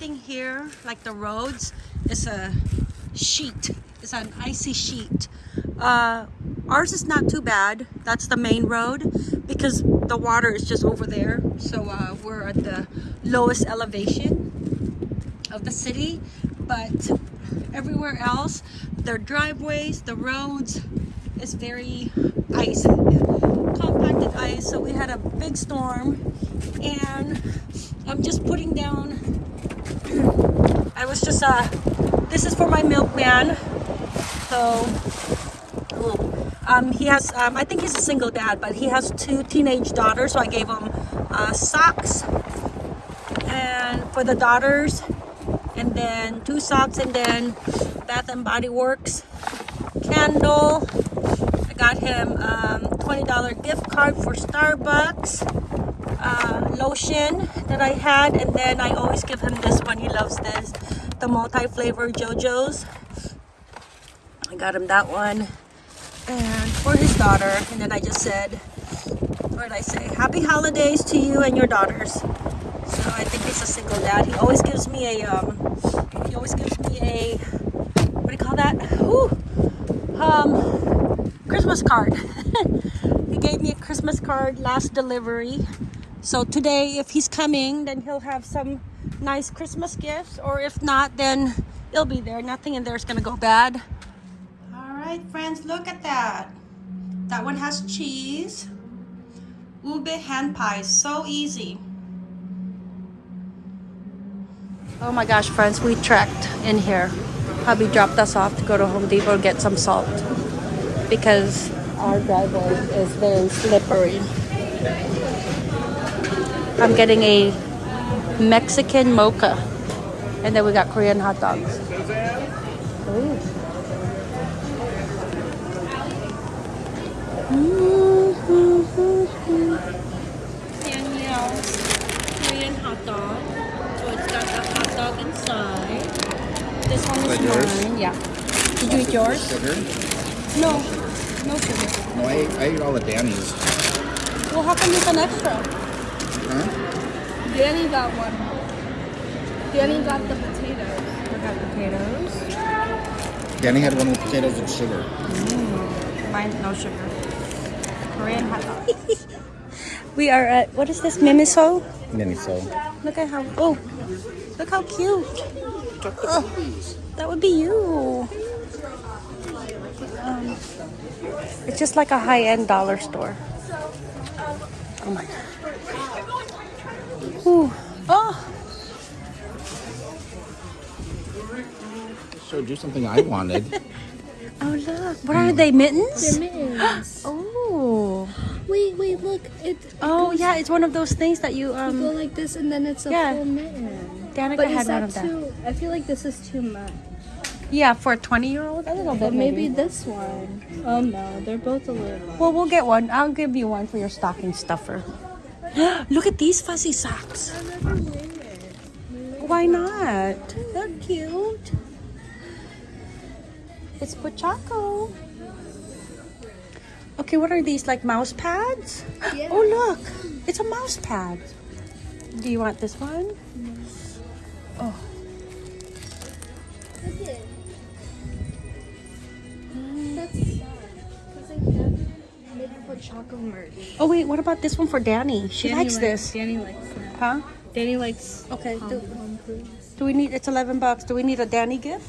everything here, like the roads, is a sheet. It's an icy sheet. Uh, ours is not too bad. That's the main road because the water is just over there. So uh, we're at the lowest elevation of the city. But everywhere else, their driveways, the roads is very icy, compacted ice. So we had a big storm and I'm just putting down, I was just, uh, this is for my milkman. So, um, he has, um, I think he's a single dad, but he has two teenage daughters. So I gave him uh, socks and for the daughters and then two socks and then Bath and Body Works candle. I got him um, $20 gift card for Starbucks. Uh, lotion that I had and then I always give him this one. He loves this. The multi-flavor JoJo's. I got him that one. And for his daughter. And then I just said, what did I say? Happy holidays to you and your daughters. So I think he's a single dad. He always gives me a, um, he always gives me a, what do you call that? Ooh, um, Christmas card. he gave me a Christmas card last delivery. So today, if he's coming, then he'll have some nice Christmas gifts. Or if not, then it'll be there. Nothing in there is going to go bad. All right, friends, look at that. That one has cheese. Ube hand pies. So easy. Oh my gosh, friends, we trekked in here. Hubby dropped us off to go to Home Depot get some salt because our driveway is very slippery. I'm getting a Mexican mocha. And then we got Korean hot dogs. Ooh. Danielle's Korean hot dog. So it's got the hot dog inside. This one is yours? mine. Yeah. Did you eat yours? Sugar? No. No sugar. No, I, I ate all the Danny's. Well, how come there's an extra? Huh? Danny got one. Danny got the potatoes. I got potatoes. Danny had one with potatoes and sugar. Mine, no sugar. Korean hot dog. we are at, what is this, Miniso? Danny, so. Look at how, oh, look how cute. Oh, that would be you. Um, it's just like a high-end dollar store. Oh my God. Ooh. Oh, Showed you something I wanted. oh look. What are they, mittens? mittens. Oh. wait, wait, look. It. Oh yeah, it's one of those things that you You go um. like this, and then it's a Yeah. full mitten. Danica But had is one that of that. too? I feel like this is too much. Yeah, for a twenty-year-old, a little But bit maybe this one. Oh no, they're both a little. Much. Well, we'll get one. I'll give you one for your stocking stuffer. Look at these fuzzy socks. Why not? They're cute. It's Pochacco. Okay, what are these? Like mouse pads? Yeah. Oh, look. It's a mouse pad. Do you want this one? Oh. Made for chocolate merch. Oh, wait. What about this one for Danny? She Danny likes this. Danny likes that. Huh? Danny likes. Okay. Do, Home do we need, it's 11 bucks. Do we need a Danny gift?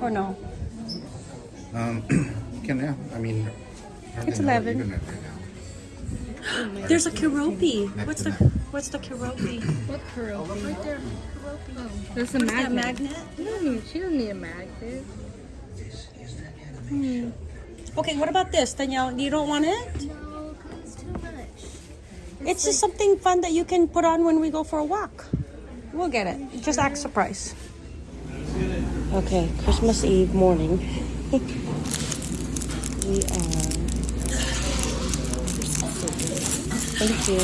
Or no? Um, can, yeah. I mean, I It's even know what 11. right now. There's a Keroppi. What's the what's the Keroppi? What curl? Right there. Oh, there's a What's that magnet. magnet? You don't she doesn't need a magnet. Okay, what about this, Danielle? You don't want it? No, it's too much. It's just something fun that you can put on when we go for a walk. We'll get it. Just act surprise. Okay, Christmas Eve morning. we are. Thank you.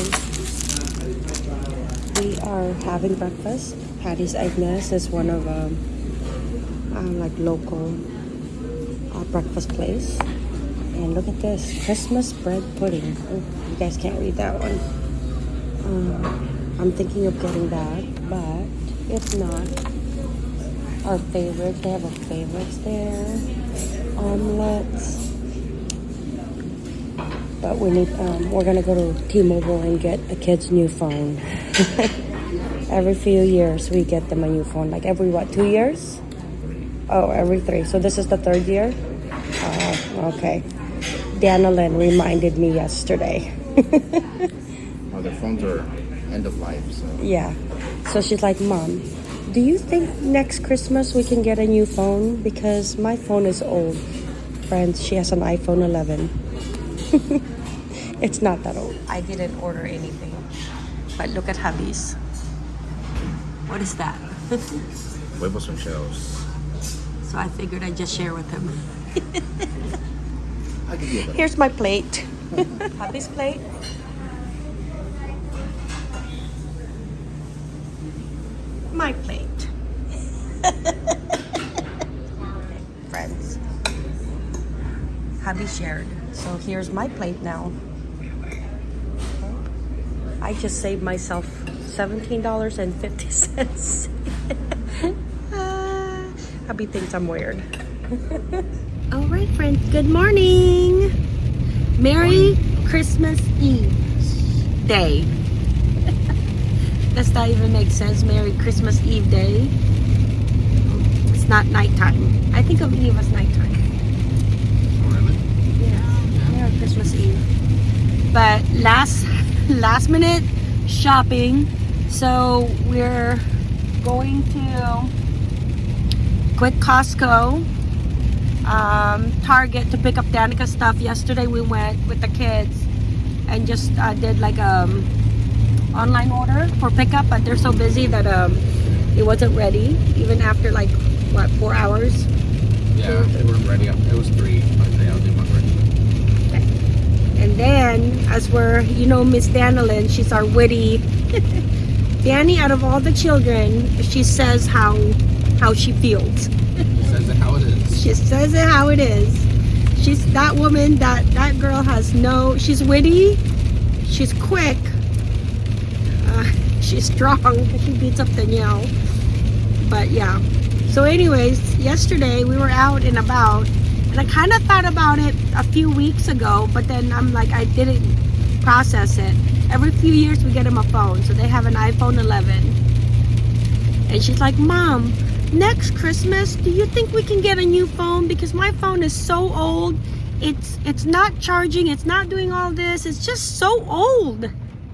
We are having breakfast. Patty's Egg Nest is one of um, uh, like local uh, breakfast place. And look at this Christmas bread pudding. Oh, you guys can't read that one. Um, I'm thinking of getting that, but It's not. Our favorites. They have a favorites there. Omelets. But we need. Um, we're gonna go to T-Mobile and get the kids new phone. every few years we get them a new phone. Like every what? Two years? Oh, every three. So this is the third year. Oh, okay. Dana Lynn reminded me yesterday. Oh, their phones are end of life, so Yeah. So she's like, Mom, do you think next Christmas we can get a new phone? Because my phone is old. Friends, she has an iPhone 11. it's not that old. I didn't order anything. But look at hubby's. What is that? huevos and shells. so I figured I'd just share with him. I'll give you a little. Here's my plate. hubby's plate. My plate. Friends. Hubby shared. So here's my plate now. I just saved myself $17.50. Ah, hubby thinks I'm weird. All right, friends. Good morning. Merry Christmas Eve Day. Does that even make sense? Merry Christmas Eve Day. It's not nighttime. I think of Eve as nighttime. Really? Yeah. Merry Christmas Eve. But last last minute shopping. So we're going to quick Costco, um, Target to pick up Danica's stuff. Yesterday we went with the kids and just uh, did like um online order for pickup, but they're so busy that um it wasn't ready even after like what four hours. Yeah, they weren't ready. It was three, but they all did one ready. And then, as we're, you know, Miss Danilyn, she's our witty. Danny, out of all the children, she says how how she feels. She says it how it is. She says it how it is. She's that woman. That that girl has no. She's witty. She's quick. Uh, she's strong. She beats up Danielle. But yeah. So, anyways, yesterday we were out and about, and I kind of thought about it a few weeks ago, but then I'm like, I didn't process it. Every few years we get him a phone, so they have an iPhone 11. And she's like, Mom, next Christmas, do you think we can get a new phone? Because my phone is so old. It's it's not charging, it's not doing all this, it's just so old.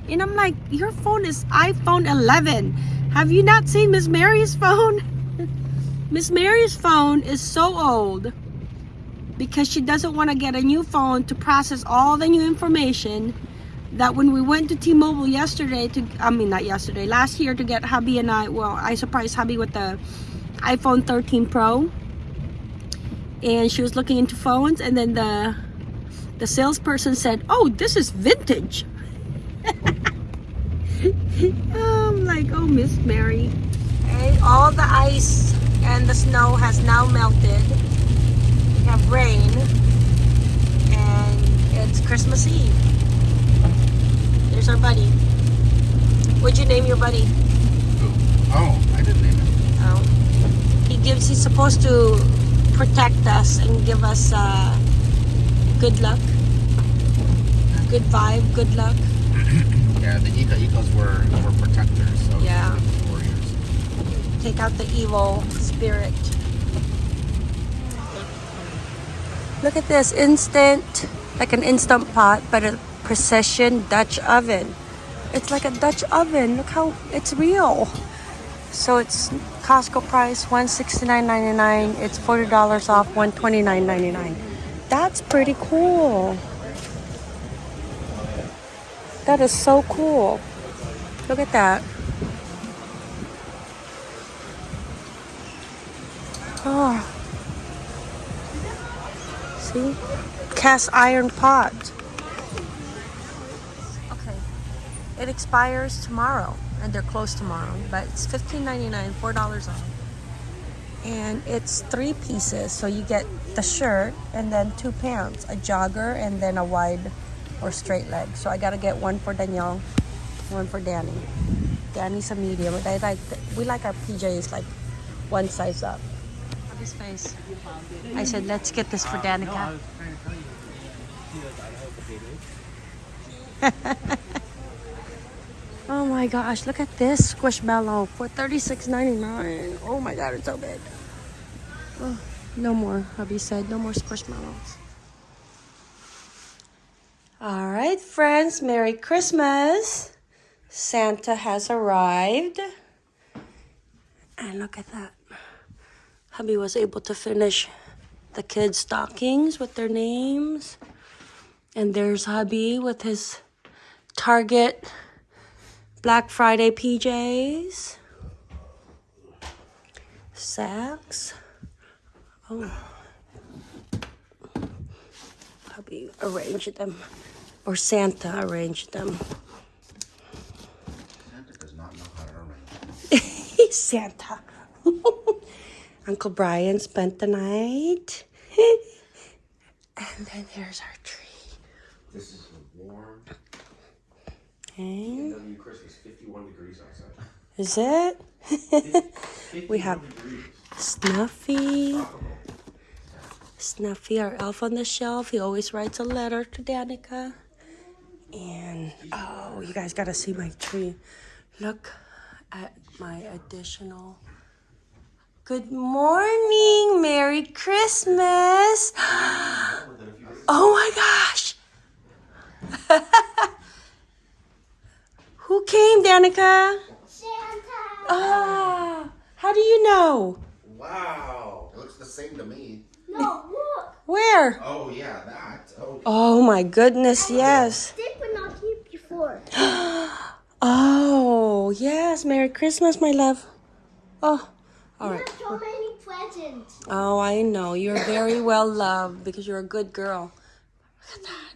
And I'm like, your phone is iPhone 11. Have you not seen Miss Mary's phone? Miss Mary's phone is so old because she doesn't want to get a new phone to process all the new information that when we went to T-Mobile yesterday to I mean not yesterday last year to get hubby and I well I surprised hubby with the iPhone 13 Pro. And she was looking into phones and then the the salesperson said oh this is vintage. I'm like oh Miss Mary. Okay, all the ice and the snow has now melted. We have rain. And it's Christmas Eve. There's our buddy. What'd you name your buddy? Oh, I didn't name it. Oh. He gives. He's supposed to protect us and give us uh, good luck, good vibe, good luck. Yeah, the Ika Ikas were, were protectors, so Yeah. warriors. Take out the evil spirit. Look at this instant, like an instant pot, but a precision Dutch oven. It's like a Dutch oven. Look how it's real. So it's Costco price one sixty nine ninety nine. It's forty dollars off one twenty nine ninety nine. That's pretty cool. That is so cool. Look at that. Oh. See? Cast iron pot. Okay. It expires tomorrow and they're closed tomorrow, but it's $15.99, $4 off. And it's three pieces, so you get the shirt and then two pants, a jogger and then a wide or straight leg. So I gotta get one for Danielle, one for Danny. Danny's a medium. They like we like our PJs like one size up. His face. I said, let's get this for Danica. oh my gosh, look at this squishmallow for $36.99. Oh my god, it's so big. Oh, no more, hubby said. No more squishmallows. All right, friends, Merry Christmas. Santa has arrived. And look at that. Hubby was able to finish the kids' stockings with their names. And there's hubby with his Target Black Friday PJs. Sacks. Oh. Hubby arranged them. Or Santa arranged them. Santa does not know how to arrange. He's Santa. Uncle Brian spent the night. and then there's our tree. This is Okay. W Christmas, 51 degrees outside. Is it? We have-. Snuffy. Snuffy, our elf on the shelf. He always writes a letter to Danica. And oh, you guys gotta see my tree. Look at my additional. Good morning, Merry Christmas. Oh my gosh. Who came, Danica? Santa. Ah, how do you know? Wow. It looks the same to me. No, look. Where? Oh yeah, that. Oh. Oh my goodness, yes. Did but not here before. Oh, yes. Merry Christmas, my love. Oh, all right. You have so many presents. Oh, I know. You're very well loved because you're a good girl. Look at that.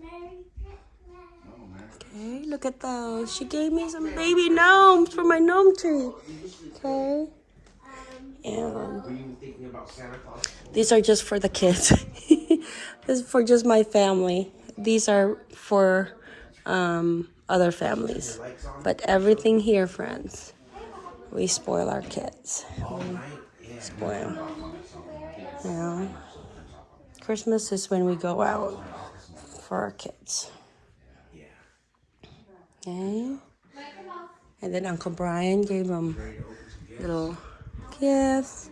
Merry Christmas. Oh man. Okay, look at those. She gave me some baby gnomes for my gnome tree. Okay. And these are just for the kids. this is for just my family. These are for um, other families. But everything here, friends, we spoil our kids. We spoil. Yeah. Christmas is when we go out for our kids. Okay. And then Uncle Brian gave them little gifts,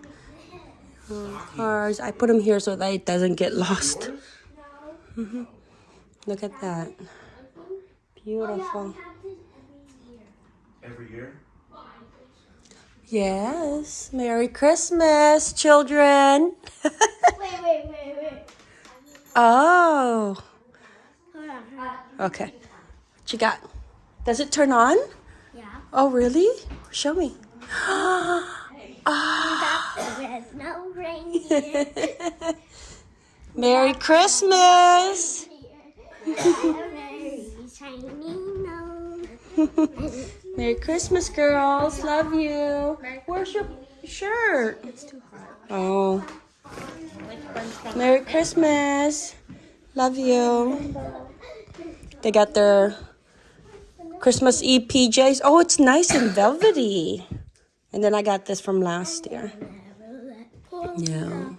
little cards. I put them here so that it doesn't get lost. Mhm. Look at that. Beautiful. Every year? Yes. Merry Christmas, children. Wait, wait, wait, wait. oh. Hold on, hold on. Okay. What you got? Does it turn on? Yeah. Oh, really? Show me. Ah. There's no. Merry Christmas. Very shiny nose. Merry Christmas, girls. Love you. Where's your shirt? It's too hot. Oh. Merry Christmas. Love you. They got their Christmas Eve PJs. Oh, it's nice and velvety. And then I got this from last year. Yeah.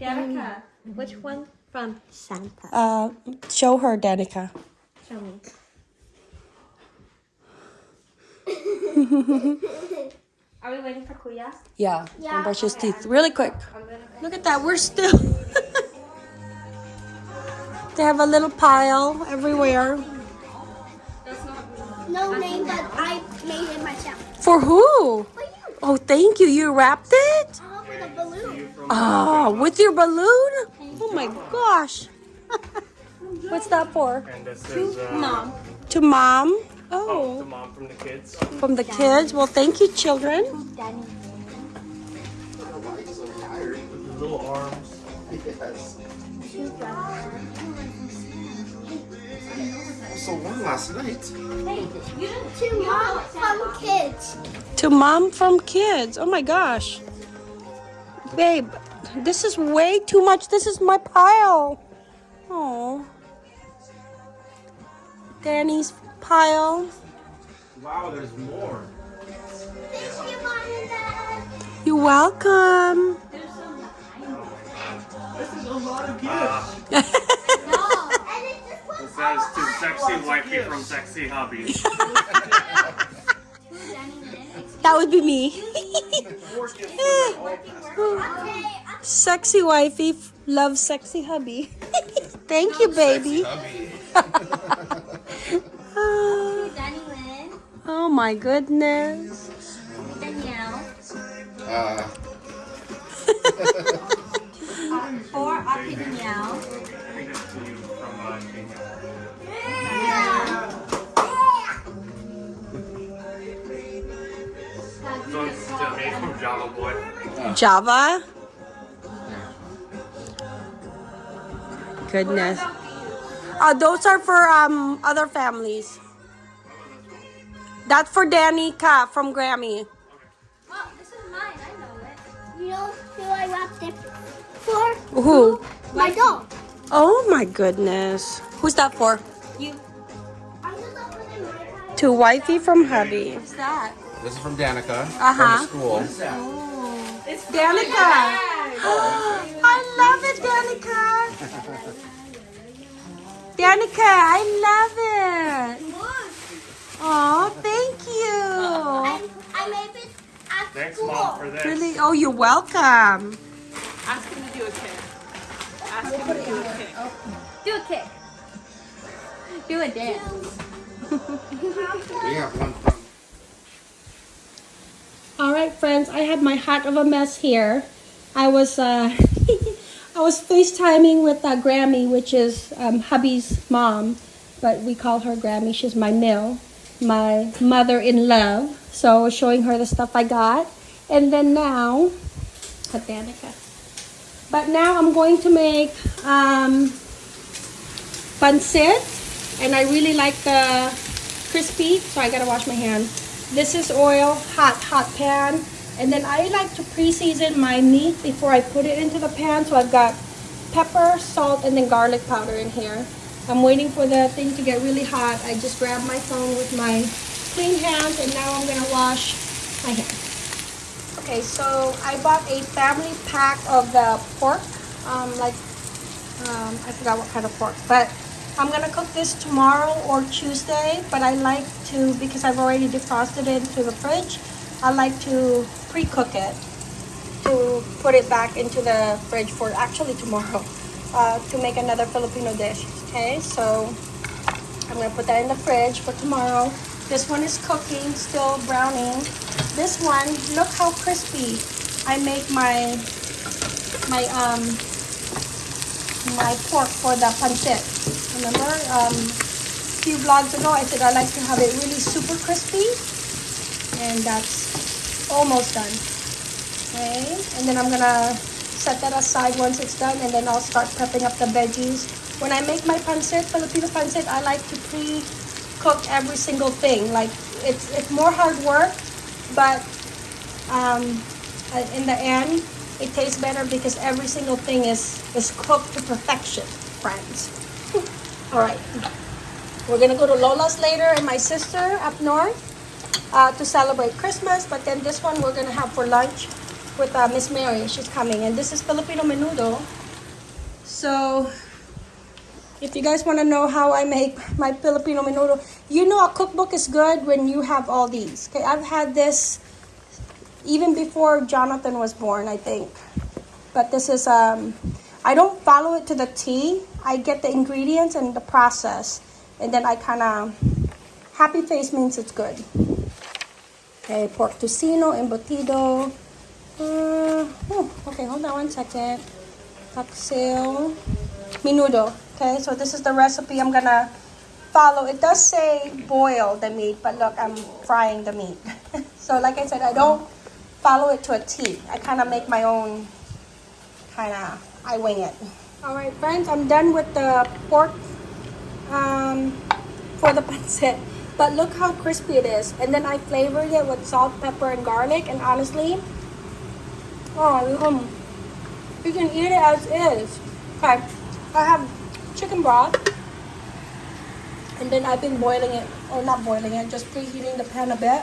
Danica, which one from Santa? Uh, show her, Danica. Show me. Are we waiting for Kuya? Yeah. Yeah. Brush his teeth really quick. Look at that. We're still. they have a little pile everywhere. No name, but I made it myself. For who? For you. Oh, thank you. You wrapped it? Oh, with a balloon. Oh, with your balloon? Oh my gosh. What's that for? And this is uh, Mom. To mom? the Oh, mom from the kids. from the kids. Well, thank you, children. Danny. With the little arms. Yes. Also one last night. Hey, you didn't two mom from kids. To mom from kids. Oh my gosh. Babe, this is way too much. This is my pile. Oh. Danny's pile. Wow, there's more. You're welcome. This is a lot of gifts. It says to sexy wifey from sexy hubby. That would be me. Four gifts for all past. sexy wifey loves sexy hubby. Thank you, baby. Oh my goodness. Danielle, Uh, or Auntie Java Boy. Java. Goodness. Uh, those are for um other families. That's for Danica from Grammy. Oh, this is mine. I know it. You know who I wrapped it for? Who? My dog. Oh my goodness. Who's that for? You. To wifey from hubby. What's that? this is from Danica Uh-huh. from school. Danica. I love it, Danica. Danica, I love it. Oh, thank you. I, I made it at Thanks, school. mom, for this. Really? Oh, you're welcome. Ask him to do a kick. Ask him to do a kick. Do a kick. Do a dance. We have one from All right, friends, I had my heart of a mess here. I was uh, I was FaceTiming with uh, Grammy, which is um, hubby's mom, but we call her Grammy. She's my mill, my mother in love. So I was showing her the stuff I got, and then now. But now I'm going to make um, pancit, and I really like the crispy, so I gotta wash my hands. This is oil, hot, hot pan. And then I like to pre-season my meat before I put it into the pan. So I've got pepper, salt, and then garlic powder in here. I'm waiting for the thing to get really hot. I just grab my phone with my clean hands and now I'm gonna wash my hands. Okay, so I bought a family pack of the pork, um, like, um, I forgot what kind of pork, but I'm gonna cook this tomorrow or Tuesday, but I like to, because I've already defrosted it into the fridge, I like to pre-cook it to put it back into the fridge for actually tomorrow uh, to make another Filipino dish. Okay, so I'm gonna put that in the fridge for tomorrow. This one is cooking, still browning. This one, look how crispy I make my my um my pork for the pancit. Remember, um, a few vlogs ago, I said I like to have it really super crispy, and that's almost done. Okay, and then I'm gonna set that aside once it's done, and then I'll start prepping up the veggies. When I make my pancit, Filipino pancit, I like to pre-cook every single thing. Like it's it's more hard work, but um, in the end, it tastes better because every single thing is is cooked to perfection, friends. All right, we're gonna go to Lola's later and my sister up north uh, to celebrate Christmas. But then this one we're gonna have for lunch with uh, Miss Mary. She's coming, and this is Filipino menudo. So, if you guys want to know how I make my Filipino menudo, you know a cookbook is good when you have all these. Okay, I've had this even before Jonathan was born, I think. But this is um, I don't follow it to the T. I get the ingredients and the process, and then I kind of happy face means it's good. Okay, pork tocino, embutido. Uh, oh, okay, hold on one second. paksiw. Menudo. Okay, so this is the recipe I'm gonna follow. It does say boil the meat, but look, I'm frying the meat. so like I said, I don't follow it to a T. I kind of make my own, kind of, I wing it. All right, friends, I'm done with the pork um, for the pancit. But look how crispy it is. And then I flavored it with salt, pepper, and garlic. And honestly, oh, you can eat it as is. Okay, I have chicken broth. And then I've been boiling it, or not boiling it, just preheating the pan a bit.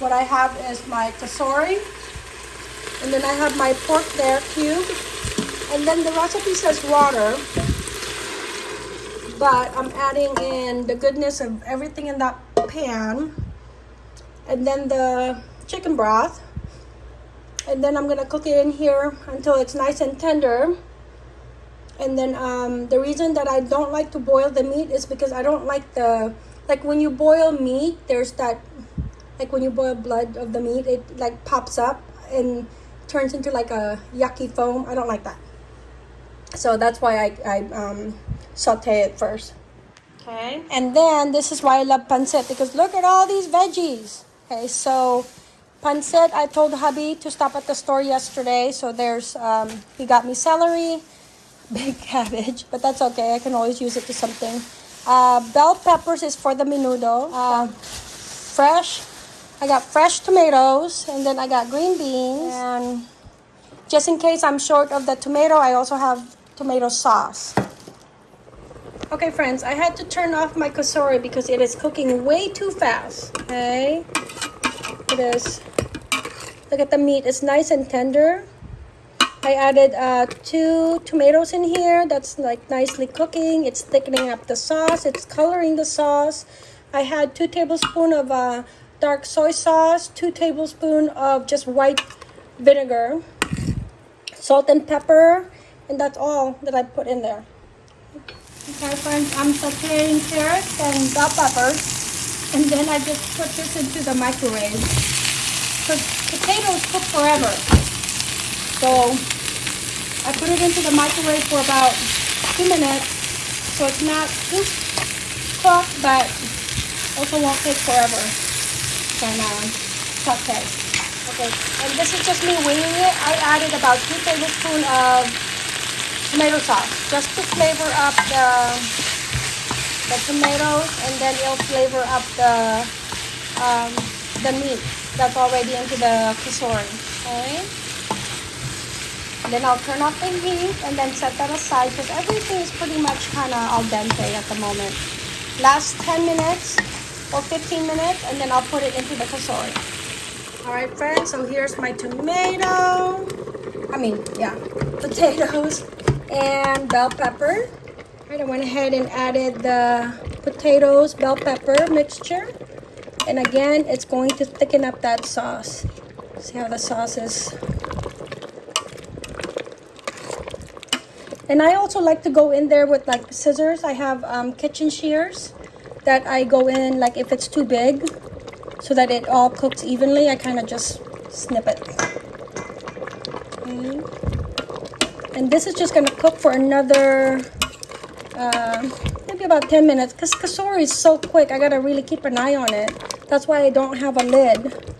What I have is my kasori. And then I have my pork there cubed. And then the recipe says water. But I'm adding in the goodness of everything in that pan. And then the chicken broth. And then I'm gonna cook it in here until it's nice and tender. And then um, the reason that I don't like to boil the meat is because I don't like the like when you boil meat, there's that like when you boil blood of the meat, it like pops up and turns into like a yucky foam. I don't like that. So that's why I, I um, saute it first. Okay. And then this is why I love pancit because look at all these veggies. Okay, so pancit, I told hubby to stop at the store yesterday. So there's, um, he got me celery, big cabbage, but that's okay. I can always use it to something. Uh, bell peppers is for the menudo. Uh, fresh, I got fresh tomatoes, and then I got green beans. And just in case I'm short of the tomato, I also have tomato sauce. Okay, friends, I had to turn off my kasori because it is cooking way too fast. Okay, it is. Look at the meat; it's nice and tender. I added uh, two tomatoes in here. That's like nicely cooking. It's thickening up the sauce. It's coloring the sauce. I had two tablespoons of uh, dark soy sauce, two tablespoons of just white vinegar, salt and pepper, and that's all that I put in there. Okay, friends, I'm sauteing carrots and bell peppers, and then I just put this into the microwave. Because potatoes cook forever. So I put it into the microwave for about two minutes. So it's not too cooked, but also won't take forever. So now, saute. Okay, and this is just me winging it. I added about two tablespoons of tomato sauce just to flavor up the the tomatoes and then it'll flavor up the um, the meat that's already into the kasori. Okay. Then I'll turn off the heat and then set that aside because everything is pretty much kind of al dente at the moment. Last 10 minutes or 15 minutes and then I'll put it into the kasori. Alright friends, so here's my tomato. I mean, yeah, potatoes and bell pepper. Alright, I went ahead and added the potatoes, bell pepper mixture. And again, it's going to thicken up that sauce. See how the sauce is And I also like to go in there with like scissors. I have um, kitchen shears that I go in like if it's too big so that it all cooks evenly. I kind of just snip it. Okay. And this is just going to cook for another uh, maybe about 10 minutes because kasori is so quick. I got to really keep an eye on it. That's why I don't have a lid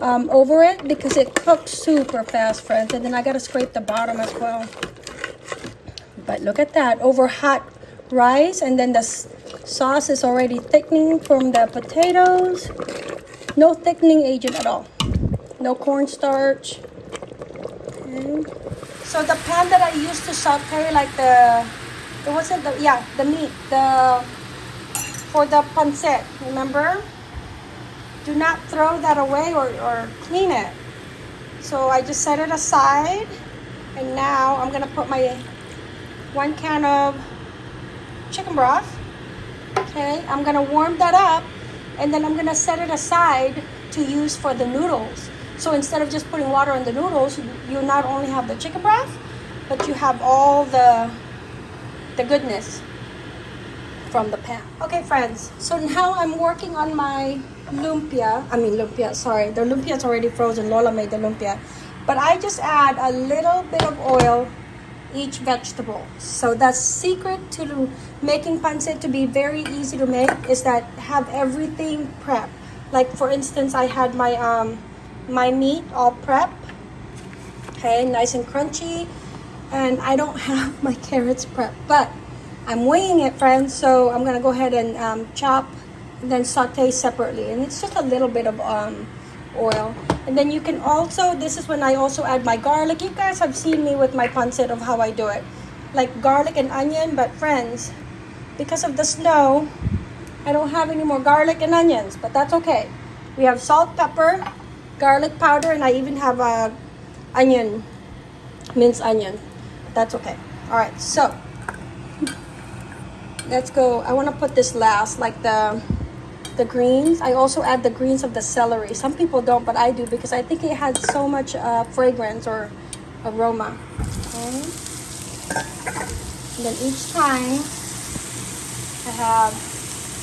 um, over it because it cooks super fast, friends. And then I got to scrape the bottom as well. But look at that, over hot rice and then the sauce is already thickening from the potatoes. No thickening agent at all. No cornstarch. Okay. So the pan that I used to saute like the, it wasn't the, yeah, the meat, the, for the pancit, remember? Do not throw that away or, or clean it. So I just set it aside and now I'm gonna put my one can of chicken broth. Okay, I'm gonna warm that up and then I'm gonna set it aside to use for the noodles. So instead of just putting water in the noodles, you not only have the chicken broth, but you have all the the goodness from the pan. Okay, friends. So now I'm working on my lumpia. I mean lumpia. Sorry, the lumpia is already frozen. Lola made the lumpia, but I just add a little bit of oil each vegetable. So the secret to making pancit to be very easy to make is that have everything prepped. Like for instance, I had my um my meat all prep. Okay, nice and crunchy. And I don't have my carrots prep, but I'm weighing it, friends. So I'm gonna go ahead and um, chop and then saute separately. And it's just a little bit of um, oil. And then you can also, this is when I also add my garlic. You guys have seen me with my pancit of how I do it. Like garlic and onion, but friends, because of the snow, I don't have any more garlic and onions, but that's okay. We have salt, pepper, garlic powder, and I even have a onion, minced onion. That's okay. All right, so let's go. I want to put this last, like the the greens. I also add the greens of the celery. Some people don't, but I do because I think it has so much uh, fragrance or aroma. Okay. And then each time I have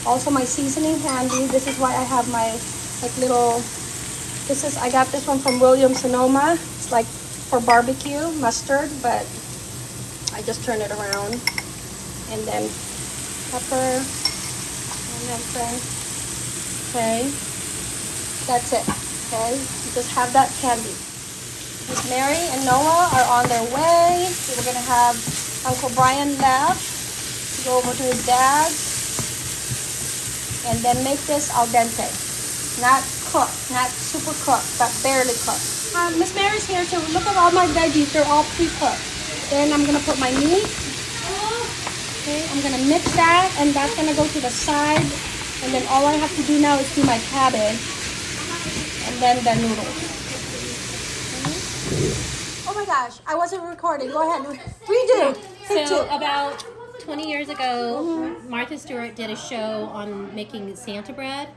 also my seasoning handy. This is why I have my like little. This is I got this one from William Sonoma. It's like for barbecue mustard, but I just turn it around and then pepper and then friends. Okay, that's it. Okay, you just have that candy. Miss Mary and Noah are on their way. We're gonna have Uncle Brian left to go over to his dad's and then make this al dente. Not cooked, not super cooked, but barely cooked. Uh, Miss Mary's here, so look at all my veggies. They're all pre-cooked. Then I'm gonna put my meat. Okay, I'm gonna mix that, and that's gonna go to the side. And then all I have to do now is do my cabbage, and then the noodles. Oh my gosh, I wasn't recording. Go ahead. Redo. So two. about 20 years ago, Martha Stewart did a show on making Santa bread,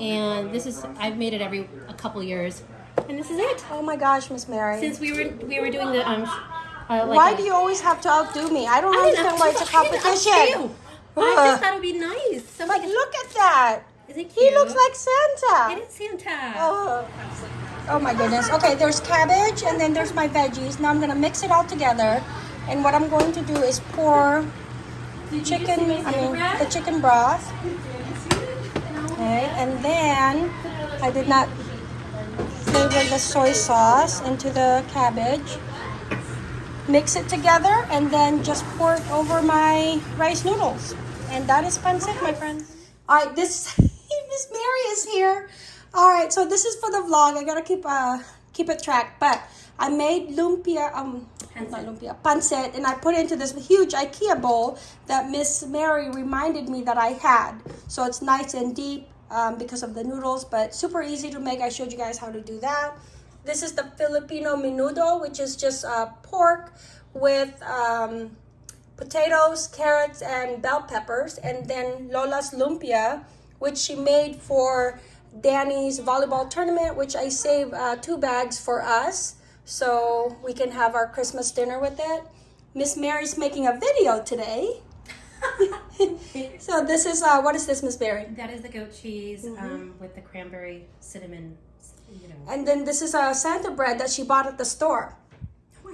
and this is I've made it every a couple years, and this is it. Oh my gosh, Miss Mary. Since we were we were doing the um, uh, like why a- do you always have to outdo me? I don't I understand why it's a competition. I just thought it would be nice. So But look at that. is it He looks like Santa. It is Santa. Oh. oh my goodness. Okay, there's cabbage and then there's my veggies. Now I'm gonna mix it all together. And what I'm going to do is pour chicken, I mean the chicken broth. Okay, and then I did not flavor the soy sauce into the cabbage. Mix it together and then just pour it over my rice noodles. And that is pancit, my friends. All right, this Miss Mary is here. All right, so this is for the vlog. I gotta keep uh keep it track. But I made lumpia, um, not lumpia, pancit, and I put it into this huge IKEA bowl that Miss Mary reminded me that I had. So it's nice and deep um, because of the noodles, but super easy to make. I showed you guys how to do that. This is the Filipino menudo, which is just uh, pork with um, potatoes, carrots, and bell peppers, and then Lola's lumpia, which she made for Danny's volleyball tournament, which I saved uh, two bags for us, so we can have our Christmas dinner with it. Miss Mary's making a video today. so this is uh, what is this, Miss Mary? That is the goat cheese Mm-hmm. um, with the cranberry cinnamon. You know. And then this is a Santa bread that she bought at the store.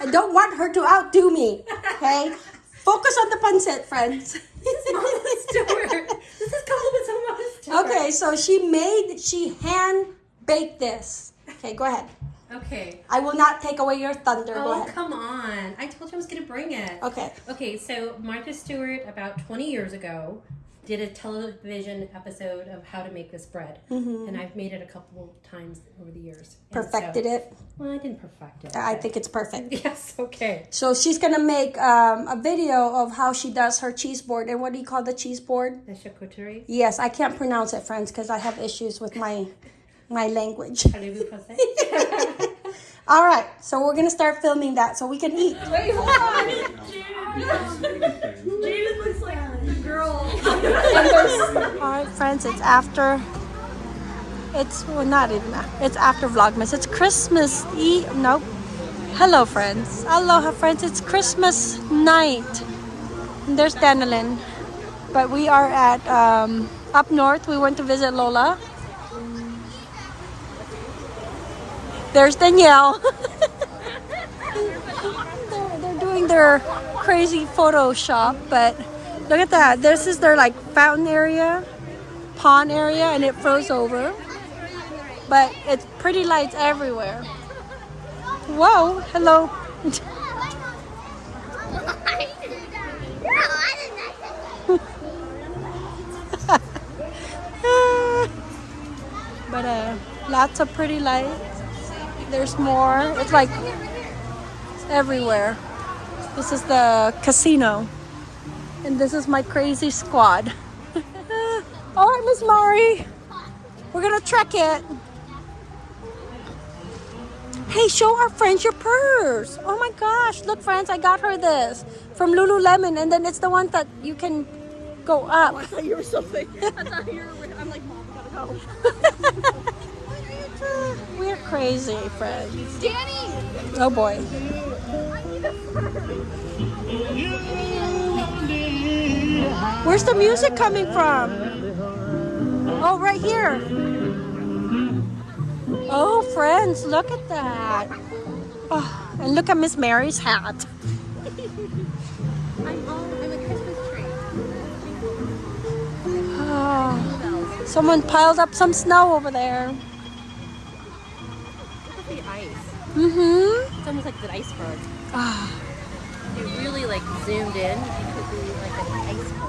I don't want her to outdo me. Okay, focus on the pancit, friends. This is Mama Stewart. This is compliments on Mama Stewart. Okay, so she made, she hand baked this. Okay, go ahead. Okay. I will not take away your thunder. Oh, come on. I told you I was going to bring it. Okay. Okay, so Martha Stewart, about 20 years ago, did a television episode of how to make this bread. And I've made it a couple times over the years. And. Perfected so- it. Well, I didn't perfect it. I think it's perfect. Yes, okay. So she's gonna make um, a video of how she does her cheese board. And what do you call the cheese board? The charcuterie. Yes, I can't pronounce it, friends, because I have issues with my my language. All right, so we're gonna start filming that so we can eat. Wait, hold on. Jaden looks like the girl. All right, friends, it's after. It's well, not even. a- It's after Vlogmas. It's Christmas Eve. Nope. Hello, friends. Aloha, friends. It's Christmas night. And there's Danilin. But we are at um, up north. We went to visit Lola. There's Danielle. they're, they're doing their crazy Photoshop, but look at that. This is their like fountain area, pond area, and it froze over. But it's pretty lights everywhere. Whoa, hello. but uh, lots of pretty lights. There's more. It's like it's everywhere. This is the casino. And this is my crazy squad. All right, Miss Mary. We're gonna trek it. Hey, show our friends your purse. Oh my gosh, look friends, I got her this from Lululemon and then it's the one that you can go up. Oh, I thought you were something. I thought you were. I'm like, mom, gotta go. Eh, we're crazy friends. Danny! Oh boy. Where's the music coming from? Oh, right here. Oh, friends, look at that. Oh, and look at Miss Mary's hat. I'm a Christmas tree. Oh, someone piled up some snow over there. Look at the ice. Mm-hmm. It's almost like an iceberg. Ah, If you really like zoomed in, it could be like an iceberg.